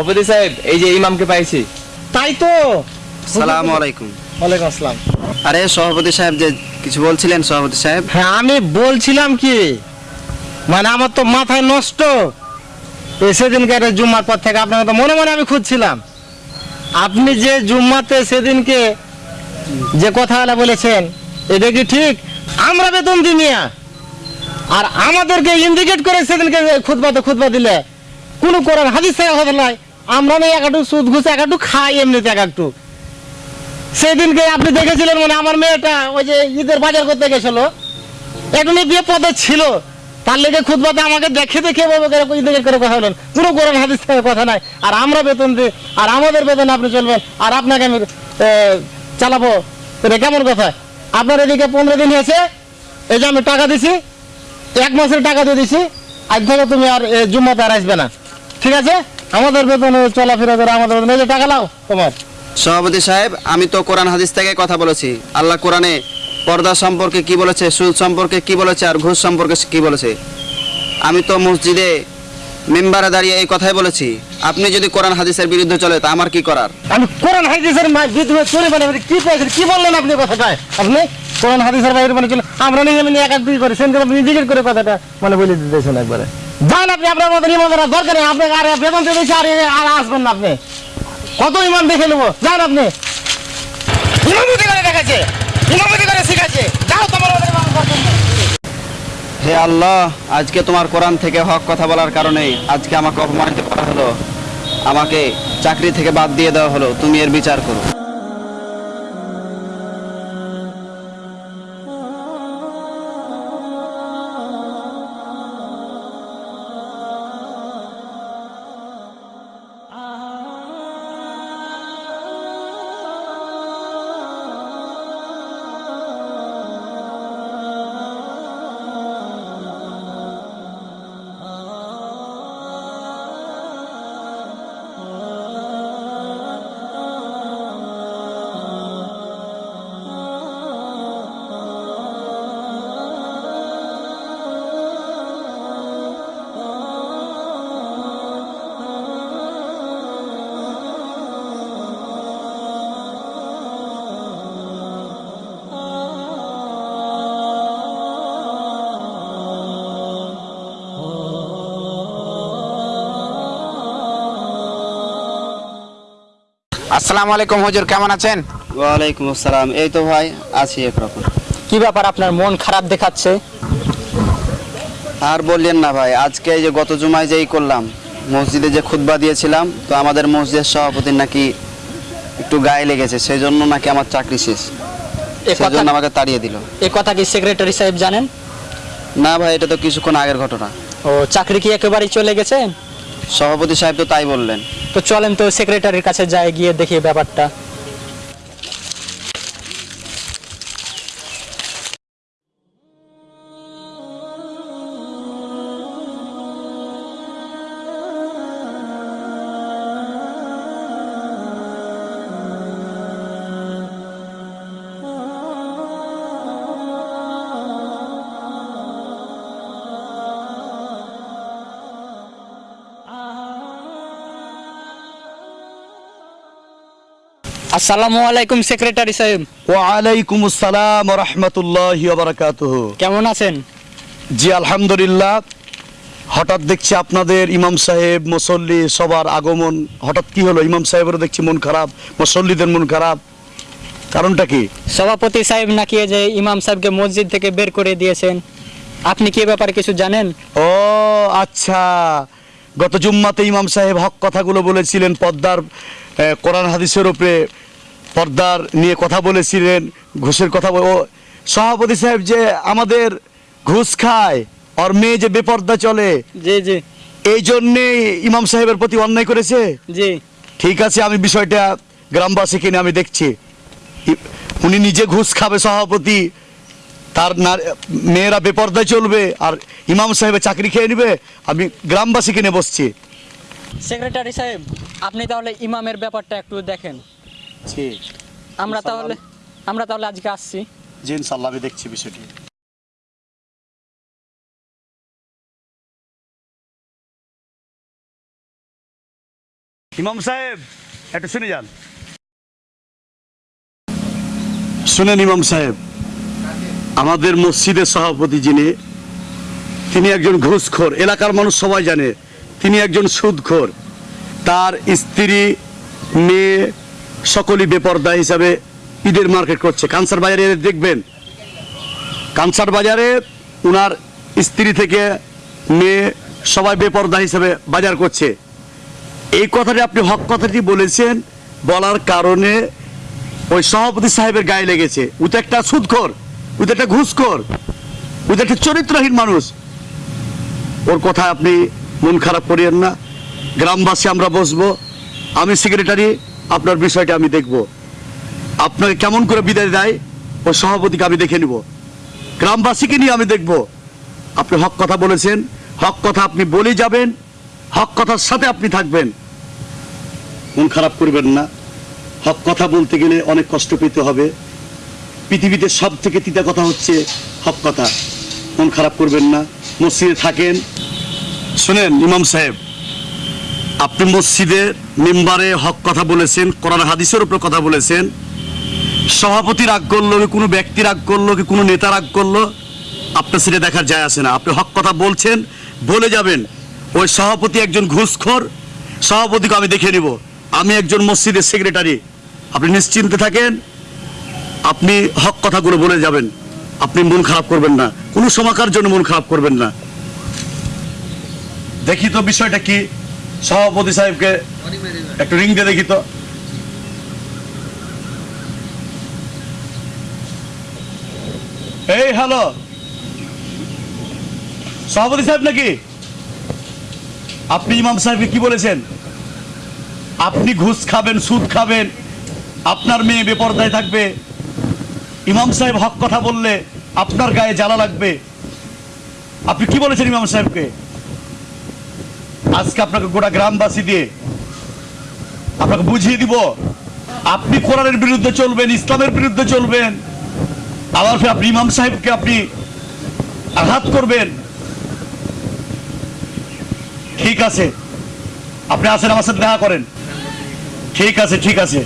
সভাপতি সাহেব এই যে ইমামকে পাইছি। তাই তো? সালাম আলাইকুম। ওয়ালাইকুম আসসালাম। আরে সভাপতি সাহেব যে কিছু বলছিলেন সভাপতি সাহেব? হ্যাঁ আমি বলছিলাম কি? মানে আমার তো মাথায় নষ্ট। সেদিনকে একটা জুম্মার পর থেকে আপনাকে তো মনে মনে আমি খুঁজছিলাম। আপনি যে জুম্মাতে সেদিনকে যে কথাগুলো বলেছেন এটা কি ঠিক? আমরা বেতন দিই মিয়া। আর আমাদেরকে ইন্ডিকেট করে সেদিনকে খুদবাতে খুদবা দিলে। কোনো কোরআন হাদিস থেকে কথা নয় আমরা না এক একটু সুদ ঘুষ এক একটু খাই এমনিতে এক একটু। সেদিনকে আপনি দেখেছিলেন মানে আমার মেয়েটা ওই যে ঈদের বাজার করতে গেছিল। একটু বিয়ে পদে ছিল। তার লেগে খুদবাতে আমাকে দেখে দেখে করে ঈদের করে কথা বলেন কোনো কোরআন হাদিস থেকে কথা নাই। আর আমরা বেতন দিই আর আমাদের বেতন আপনি চলবেন। আর আপনাকে আমি চালাবো। এটা কেমন কথা? আপনার এদিকে পনেরো দিন হয়েছে। এই যে আমি টাকা দিছি। এক মাসের টাকা দিয়ে দিছি। আজ থেকে তুমি আর জুম্মাতে আর আসবে না। ঠিক আছে? আমাদের বেতন চলাফেরা করে আমাদের বেতন। এই যে টাকা লাও তোমার। সভাপতি সাহেব আমি তো কোরআন হাদিস থেকে কথা বলেছি। আল্লাহ কোরআনে পর্দা সম্পর্কে কি বলেছে সুদ সম্পর্কে কি বলেছে আর ঘুষ সম্পর্কে কি বলেছে? আমি তো মসজিদে মেম্বারে দাঁড়িয়ে এই কথাই বলেছি। আপনি যদি কোরআন হাদিসের বিরুদ্ধে চলে তা আমার কি করার? আমি কোরআন হাদিসের বিদ্রোহ চলে মানে কি পেয়েছেন কি বললেন আপনি কথাটা আপনি কোরআন হাদিসের বাইরে মানে চলে আমরা নিয়ে এমনি এক এক দুই করে আপনি জিজ্ঞেস করে কথাটা মানে বলে দিতেছেন একবারে। আপনি আপনার মতন ইমানদার দরকার নেই। আপনাকে আর বেতন দিয়ে দিয়েছি, আর আর আসবেন না আপনি। কত ইমান দেখে নেব? যান আপনি। ইমামতি করে দেখাচ্ছে। ইমামতি করে শিখাচ্ছে। যাও তোমার। হে আল্লাহ, আজকে তোমার কোরআন থেকে হক কথা বলার কারণে আজকে আমাকে অপমানিত করা হলো। আমাকে চাকরি থেকে বাদ দিয়ে দেওয়া হলো। তুমি এর বিচার করো। আসসালামু আলাইকুম হুজুর কেমন আছেন? ওয়ালাইকুম আসসালাম। এই তো ভাই আছি একরকম। কি ব্যাপার আপনার মন খারাপ দেখাচ্ছে? আর বললেন না ভাই আজকে এই যে গত জুমায় যেই করলাম মসজিদে যে খুতবা দিয়েছিলাম তো আমাদের মসজিদের সভাপতির নাকি একটু গায়ে লেগেছে সেই জন্য নাকি আমার চাকরি শেষ। সেই জন্য আমাকে তাড়িয়ে দিল। এ কথা কি সেক্রেটারি সাহেব জানেন? না ভাই এটা তো কিছুক্ষণ আগের ঘটনা। ও চাকরি কি একেবারেই চলে গেছে? সভাপতি সাহেব তো তাই বললেন। তো চলেন তো সেক্রেটারির কাছে যাই গিয়ে দেখি ব্যাপারটা। আসসালামু আলাইকুম সেক্রেটারি সাহেব। ওয়ালাইকুম আসসালাম রহমতুল্লাহ বারাকাতুহ। কেমন আছেন? জি আলহামদুলিল্লাহ। হঠাৎ দেখছি আপনাদের ইমাম সাহেব মুসল্লি সবার আগমন হঠাৎ কি হলো? ইমাম সাহেবেরও দেখছি মন খারাপ মুসল্লিদের মন খারাপ। কারণটা কি? সভাপতি সাহেব নাকি যে ইমাম সাহেবকে মসজিদ থেকে বের করে দিয়েছেন। আপনি কি ব্যাপারে কিছু জানেন? ও আচ্ছা। গত জুম্মাতে ইমাম সাহেব হক কথাগুলো বলেছিলেন আহ, কোরআন হাদিসের উপরে। পর্দার নিয়ে কথা বলেছিলেন ঘুষের কথা ও সভাপতি সাহেব যে আমাদের ঘুষ খায় আর মেয়ে যে বেপর্দা চলে জি জি। এই জন্যেই ইমাম সাহেবের প্রতি অন্যায় করেছে? জি। ঠিক আছে আমি বিষয়টা গ্রামবাসীকে নিয়ে আমি দেখছি। উনি নিজে ঘুষ খাবে সভাপতি তার মেয়েরা বেপর্দায় চলবে আর ইমাম সাহেবের চাকরি খেয়ে নেবে আমি গ্রামবাসী কিনে বসছি। সেক্রেটারি সাহেব আপনি তাহলে ইমামের ব্যাপারটা একটু দেখেন। আমরা তাহলে আমরা তাহলে আজকে আসছি। জি ইনশাল্লাহ আমি দেখছি বিষয়টি। ইমাম সাহেব একটু শুনে যান। শুনেন ইমাম সাহেব আমাদের মসজিদের সভাপতি যিনি তিনি একজন ঘুষখোর। এলাকার মানুষ সবাই জানে তিনি একজন সুদখোর। তার স্ত্রী মেয়ে সকলই বেপর্দা হিসাবে ঈদের মার্কেট করছে। কানসার বাজারে দেখবেন, কানসার বাজারে উনার স্ত্রী থেকে মেয়ে সবাই বেপর্দা হিসাবে বাজার করছে। এই কথাটি আপনি হক কথাটি বলেছেন, বলার কারণে ওই সভাপতি সাহেবের গায়ে লেগেছে। ও তো একটা সুদখোর ও তো একটা ঘুষখোর ও তো একটা চরিত্রহীন মানুষ। ওর কথা আপনি মন খারাপ করিয়েন না। গ্রামবাসী আমরা বসবো। আমি সেক্রেটারি আপনার বিষয়টা আমি দেখব। আপনাকে কেমন করে বিদায় দেয় ও সভাপতিকে আমি দেখে নিব। গ্রামবাসীকে নিয়ে আমি দেখব। আপনি হক কথা বলেছেন, হক কথা আপনি বলে যাবেন, হক কথার সাথে আপনি থাকবেন। মন খারাপ করবেন না। হক কথা বলতে গেলে অনেক কষ্ট পেতে হবে। পৃথিবীতে সব থেকে তিতা কথা হচ্ছে হক কথা। মন খারাপ করবেন না। মসজিদে থাকেন। শুনেন, ইমাম সাহেব, আপনি মসজিদের মেম্বারে হক কথা বলেছেন, কোরআন হাদিসের উপর কথা বলেছেন। সভাপতি রাগ করল কি কোনো ব্যক্তি রাগ করল কি কোনো নেতা রাগ করল? আপনার সেটা দেখার যায় আসে না। আপনি হক কথা বলছেন, বলে যাবেন। ওই সভাপতি একজন ঘুষখোর, সভাপতিকে আমি দেখে নিব। আমি একজন মসজিদের সেক্রেটারি আপনি নিশ্চিন্তে থাকেন, আপনি হক কথাগুলো বলে যাবেন। আপনি মন খারাপ করবেন না। কোনো সমাকার জন্য মন খারাপ করবেন না। দেখি তো বিষয়টা কি? সভাপতি সাহেবকে একটু রিং দিয়ে দেখি তো। এই হ্যালো সভাপতি সাহেব নাকি? আপনি ইমাম সাহেবকে কি বলেছেন? আপনি ঘুষ খাবেন, সুদ খাবেন, আপনার মেয়ে বেপরদায় থাকবে। ইমাম সাহেব হক কথা বললে আপনার গায়ে জ্বালা লাগবে। আপনি কি বলেছেন ইমাম সাহেবকে? আজকে আপনাকে গোটা গ্রামবাসী দিয়ে আপনাকে বুঝিয়ে দিব, আপনি কোরআনের বিরুদ্ধে চলবেন, ইসলামের বিরুদ্ধে চলবেন। আবার আপনি ইমাম সাহেবকে আপনি আঘাত করবেন। ঠিক আছে। আপনি আসেন, আমার সাথে দেখা করেন। ঠিক আছে ঠিক আছে।